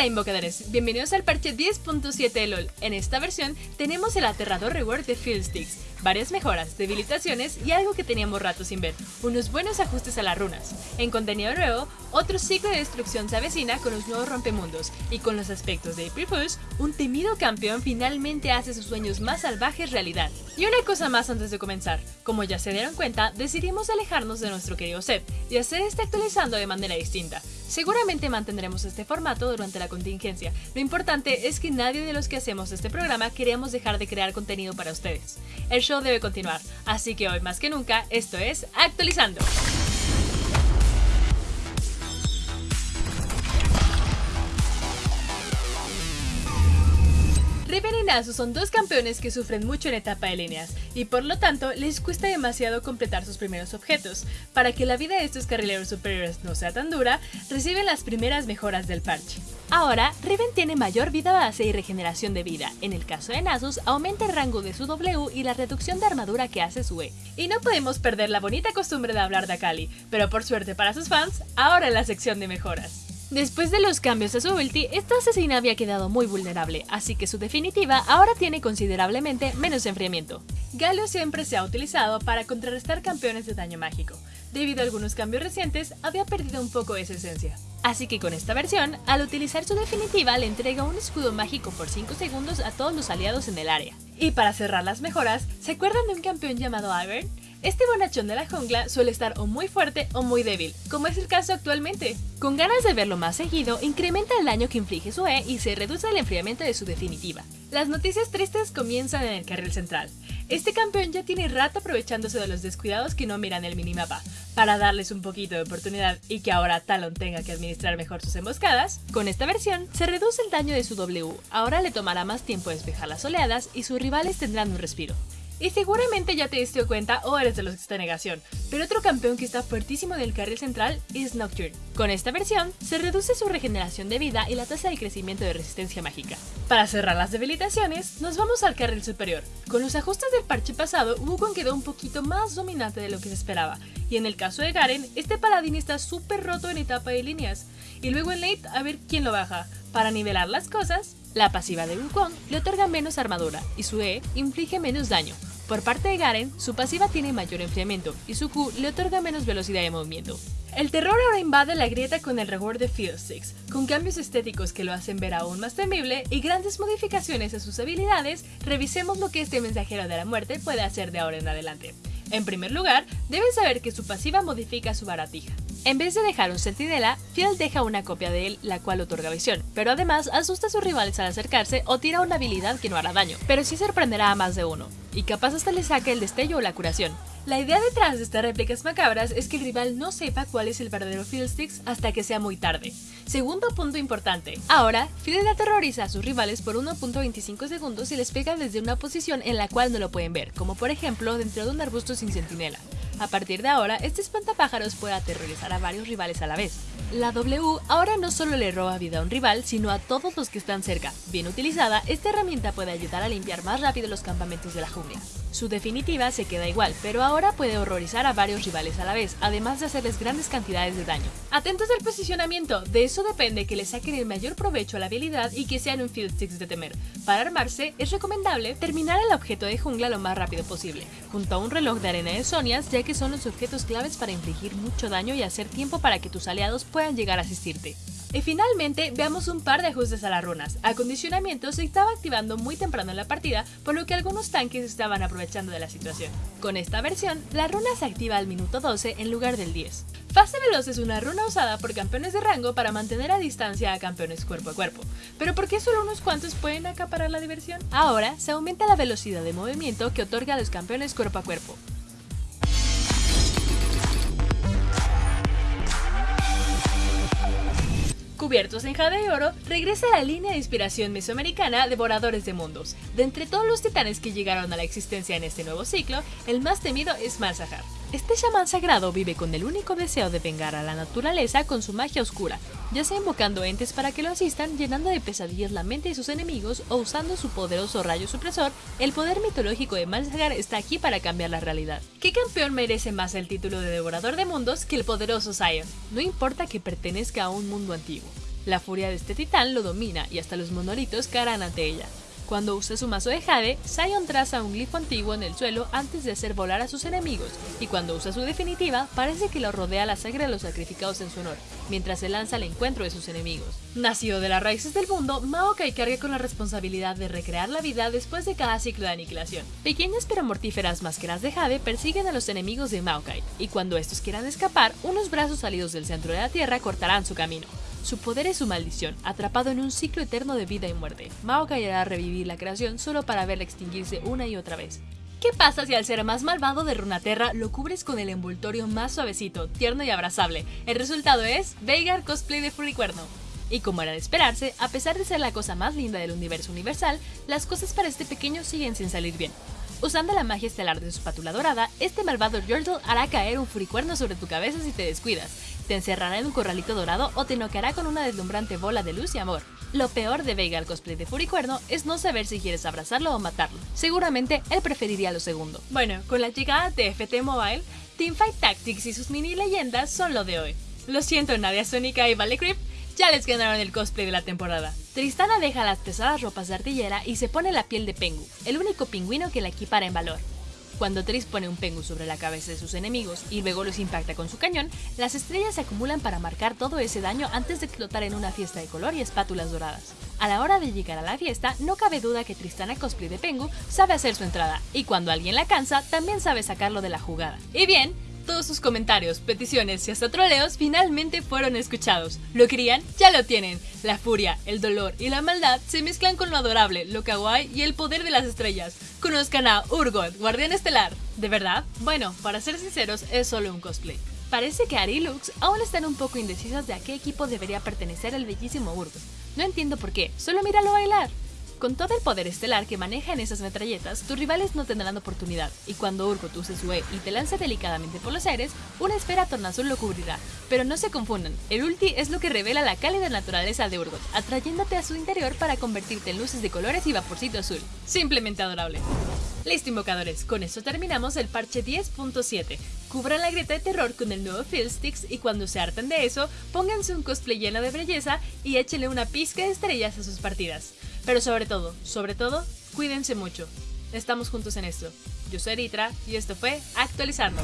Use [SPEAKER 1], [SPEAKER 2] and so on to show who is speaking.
[SPEAKER 1] Hola invocadores, bienvenidos al parche 10.7 de LOL. En esta versión tenemos el aterrador reward de Field Sticks, varias mejoras, debilitaciones y algo que teníamos rato sin ver, unos buenos ajustes a las runas. En contenido nuevo, otro ciclo de destrucción se avecina con los nuevos rompemundos, y con los aspectos de April Fools, un temido campeón finalmente hace sus sueños más salvajes realidad. Y una cosa más antes de comenzar, como ya se dieron cuenta, decidimos alejarnos de nuestro querido set y hacer este actualizando de manera distinta. Seguramente mantendremos este formato durante la contingencia, lo importante es que nadie de los que hacemos este programa queremos dejar de crear contenido para ustedes. El show debe continuar, así que hoy más que nunca, esto es Actualizando. Nasu son dos campeones que sufren mucho en etapa de líneas, y por lo tanto les cuesta demasiado completar sus primeros objetos. Para que la vida de estos carrileros superiores no sea tan dura, reciben las primeras mejoras del parche. Ahora, Riven tiene mayor vida base y regeneración de vida. En el caso de Nasus, aumenta el rango de su W y la reducción de armadura que hace su E. Y no podemos perder la bonita costumbre de hablar de Akali, pero por suerte para sus fans, ahora en la sección de mejoras. Después de los cambios a su ulti, esta asesina había quedado muy vulnerable, así que su definitiva ahora tiene considerablemente menos enfriamiento. Galio siempre se ha utilizado para contrarrestar campeones de daño mágico. Debido a algunos cambios recientes, había perdido un poco esa esencia. Así que con esta versión, al utilizar su definitiva le entrega un escudo mágico por 5 segundos a todos los aliados en el área. Y para cerrar las mejoras, ¿se acuerdan de un campeón llamado Ivern? Este bonachón de la jungla suele estar o muy fuerte o muy débil, como es el caso actualmente. Con ganas de verlo más seguido, incrementa el daño que inflige su E y se reduce el enfriamiento de su definitiva. Las noticias tristes comienzan en el carril central. Este campeón ya tiene rato aprovechándose de los descuidados que no miran el minimapa. Para darles un poquito de oportunidad y que ahora Talon tenga que administrar mejor sus emboscadas, con esta versión se reduce el daño de su W, ahora le tomará más tiempo despejar las oleadas y sus rivales tendrán un respiro. Y seguramente ya te diste cuenta o eres de los que está negación, pero otro campeón que está fuertísimo en el carril central es Nocturne. Con esta versión, se reduce su regeneración de vida y la tasa de crecimiento de resistencia mágica. Para cerrar las debilitaciones, nos vamos al carril superior. Con los ajustes del parche pasado, Wukong quedó un poquito más dominante de lo que se esperaba, y en el caso de Garen, este paladín está súper roto en etapa de líneas, y luego en late a ver quién lo baja. Para nivelar las cosas, la pasiva de Wukong le otorga menos armadura y su E inflige menos daño, por parte de Garen, su pasiva tiene mayor enfriamiento y su Q le otorga menos velocidad de movimiento. El terror ahora invade la grieta con el reward de Field Six, con cambios estéticos que lo hacen ver aún más temible y grandes modificaciones a sus habilidades, revisemos lo que este mensajero de la muerte puede hacer de ahora en adelante. En primer lugar, deben saber que su pasiva modifica su baratija. En vez de dejar un centinela, Field deja una copia de él, la cual otorga visión, pero además asusta a sus rivales al acercarse o tira una habilidad que no hará daño, pero sí sorprenderá a más de uno, y capaz hasta le saque el destello o la curación. La idea detrás de estas réplicas macabras es que el rival no sepa cuál es el verdadero Fiddlesticks hasta que sea muy tarde. Segundo punto importante. Ahora, Fiddle aterroriza a sus rivales por 1.25 segundos y les pega desde una posición en la cual no lo pueden ver, como por ejemplo dentro de un arbusto sin centinela. A partir de ahora, este espantapájaros puede aterrorizar a varios rivales a la vez. La W ahora no solo le roba vida a un rival, sino a todos los que están cerca. Bien utilizada, esta herramienta puede ayudar a limpiar más rápido los campamentos de la jungla. Su definitiva se queda igual, pero ahora puede horrorizar a varios rivales a la vez, además de hacerles grandes cantidades de daño. Atentos al posicionamiento, de eso depende que le saquen el mayor provecho a la habilidad y que sean un Field Six de temer. Para armarse, es recomendable terminar el objeto de jungla lo más rápido posible, junto a un reloj de arena de Sonias, ya que son los objetos claves para infligir mucho daño y hacer tiempo para que tus aliados puedan llegar a asistirte. Y finalmente, veamos un par de ajustes a las runas. Acondicionamiento se estaba activando muy temprano en la partida, por lo que algunos tanques estaban aprovechando de la situación. Con esta versión, la runa se activa al minuto 12 en lugar del 10. Fase Veloz es una runa usada por campeones de rango para mantener a distancia a campeones cuerpo a cuerpo. ¿Pero por qué solo unos cuantos pueden acaparar la diversión? Ahora, se aumenta la velocidad de movimiento que otorga a los campeones cuerpo a cuerpo. Cubiertos en jade y oro, regresa a la línea de inspiración mesoamericana Devoradores de Mundos. De entre todos los titanes que llegaron a la existencia en este nuevo ciclo, el más temido es Malzahar. Este chamán sagrado vive con el único deseo de vengar a la naturaleza con su magia oscura, ya sea invocando entes para que lo asistan, llenando de pesadillas la mente de sus enemigos o usando su poderoso rayo supresor, el poder mitológico de Malzahar está aquí para cambiar la realidad. ¿Qué campeón merece más el título de Devorador de Mundos que el poderoso Zion? No importa que pertenezca a un mundo antiguo. La furia de este titán lo domina y hasta los monolitos caerán ante ella. Cuando usa su mazo de Jade, Sion traza un glifo antiguo en el suelo antes de hacer volar a sus enemigos, y cuando usa su definitiva, parece que lo rodea la sangre de los sacrificados en su honor, mientras se lanza al encuentro de sus enemigos. Nacido de las raíces del mundo, Maokai carga con la responsabilidad de recrear la vida después de cada ciclo de aniquilación. Pequeñas pero mortíferas máscaras de Jade persiguen a los enemigos de Maokai, y cuando estos quieran escapar, unos brazos salidos del centro de la tierra cortarán su camino. Su poder es su maldición, atrapado en un ciclo eterno de vida y muerte. Maokai hará revivir la creación solo para verla extinguirse una y otra vez. ¿Qué pasa si al ser más malvado de Runaterra lo cubres con el envoltorio más suavecito, tierno y abrazable? El resultado es Veigar cosplay de Furicuerno. Y como era de esperarse, a pesar de ser la cosa más linda del universo universal, las cosas para este pequeño siguen sin salir bien. Usando la magia estelar de su espátula dorada, este malvado Yordle hará caer un furicuerno sobre tu cabeza si te descuidas, te encerrará en un corralito dorado o te noqueará con una deslumbrante bola de luz y amor. Lo peor de Vega al cosplay de Furicuerno es no saber si quieres abrazarlo o matarlo. Seguramente él preferiría lo segundo. Bueno, con la llegada de FT Mobile, Teamfight Tactics y sus mini leyendas son lo de hoy. Lo siento Nadia Sónica y Valley Creep, ya les ganaron el cosplay de la temporada. Tristana deja las pesadas ropas de artillera y se pone la piel de Pengu, el único pingüino que la equipara en valor. Cuando Tris pone un Pengu sobre la cabeza de sus enemigos y luego los impacta con su cañón, las estrellas se acumulan para marcar todo ese daño antes de explotar en una fiesta de color y espátulas doradas. A la hora de llegar a la fiesta, no cabe duda que Tristana Cosplay de Pengu sabe hacer su entrada, y cuando alguien la cansa, también sabe sacarlo de la jugada. Y bien, todos sus comentarios, peticiones y hasta troleos finalmente fueron escuchados. ¿Lo querían? Ya lo tienen. La furia, el dolor y la maldad se mezclan con lo adorable, lo kawaii y el poder de las estrellas. Conozcan a Urgot, guardián estelar. ¿De verdad? Bueno, para ser sinceros, es solo un cosplay. Parece que Ari y Lux aún están un poco indecisas de a qué equipo debería pertenecer el bellísimo Urgot. No entiendo por qué, solo míralo bailar. Con todo el poder estelar que maneja en esas metralletas, tus rivales no tendrán oportunidad, y cuando Urgot use su E y te lance delicadamente por los aires, una esfera tornazul lo cubrirá. Pero no se confundan, el ulti es lo que revela la cálida naturaleza de Urgot, atrayéndote a su interior para convertirte en luces de colores y vaporcito azul. Simplemente adorable. Listo invocadores, con esto terminamos el parche 10.7. Cubran la grieta de terror con el nuevo Field Sticks y cuando se harten de eso, pónganse un cosplay lleno de belleza y échenle una pizca de estrellas a sus partidas. Pero sobre todo, sobre todo, cuídense mucho. Estamos juntos en esto. Yo soy Eritra y esto fue Actualizando.